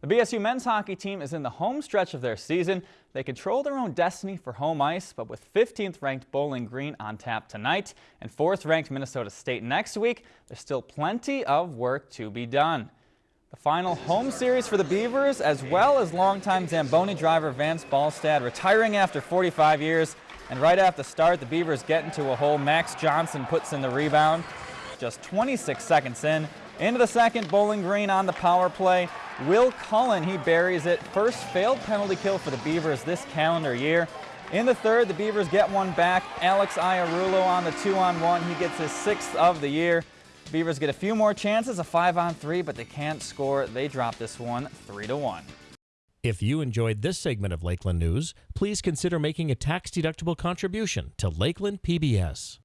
The BSU men's hockey team is in the home stretch of their season. They control their own destiny for home ice, but with 15th ranked Bowling Green on tap tonight and 4th ranked Minnesota State next week, there's still plenty of work to be done. The final home series for the Beavers, as well as longtime Zamboni driver Vance Ballstad retiring after 45 years. And right after the start, the Beavers get into a hole. Max Johnson puts in the rebound. Just 26 seconds in. Into the second, Bowling Green on the power play. Will Cullen, he buries it. First failed penalty kill for the Beavers this calendar year. In the third, the Beavers get one back. Alex Ierullo on the two-on-one. He gets his sixth of the year. Beavers get a few more chances, a five-on-three, but they can't score. They drop this one three to one. If you enjoyed this segment of Lakeland News, please consider making a tax-deductible contribution to Lakeland PBS.